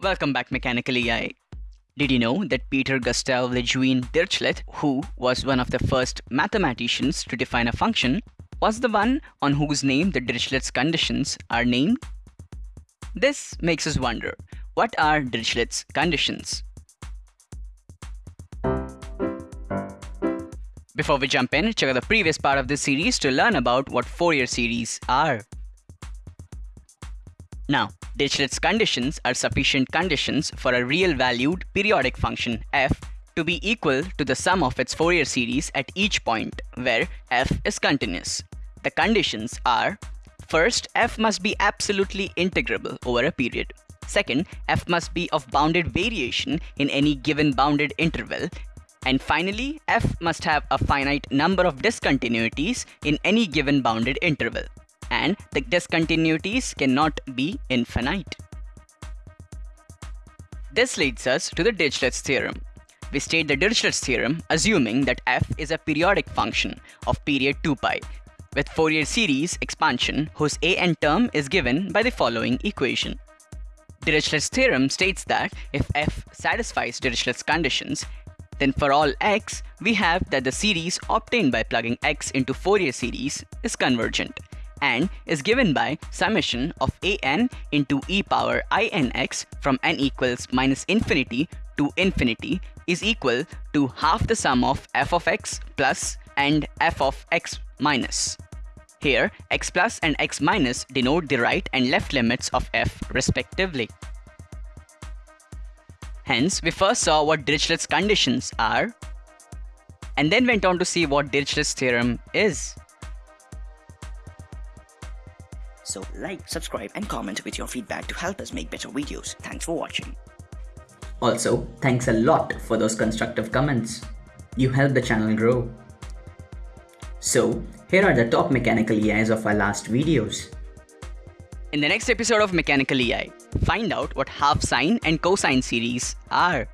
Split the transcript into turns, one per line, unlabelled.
Welcome back, Mechanical EI. Did you know that Peter Gustav Lejeune Dirichlet, who was one of the first mathematicians to define a function, was the one on whose name the Dirichlet's conditions are named? This makes us wonder, what are Dirichlet's conditions? Before we jump in, check out the previous part of this series to learn about what Fourier series are. Now, Dirichlet's conditions are sufficient conditions for a real valued periodic function f to be equal to the sum of its Fourier series at each point where f is continuous. The conditions are First, f must be absolutely integrable over a period. Second, f must be of bounded variation in any given bounded interval and finally, f must have a finite number of discontinuities in any given bounded interval. And the discontinuities cannot be infinite. This leads us to the Dirichlet's theorem. We state the Dirichlet's theorem assuming that f is a periodic function of period 2 pi with Fourier series expansion whose an term is given by the following equation. Dirichlet's theorem states that if f satisfies Dirichlet's conditions, then for all x, we have that the series obtained by plugging x into Fourier series is convergent and is given by summation of an into e power inx from n equals minus infinity to infinity is equal to half the sum of f of x plus and f of x minus. Here, x plus and x minus denote the right and left limits of f respectively. Hence, we first saw what Dirichlet's conditions are, and then went on to see what Dirichlet's theorem is.
So like, subscribe and comment with your feedback to help us make better videos. Thanks for watching.
Also, thanks a lot for those constructive comments. You help the channel grow. So, here are the top mechanical EIs of our last videos.
In the next episode of Mechanical EI, find out what half sine and cosine series are.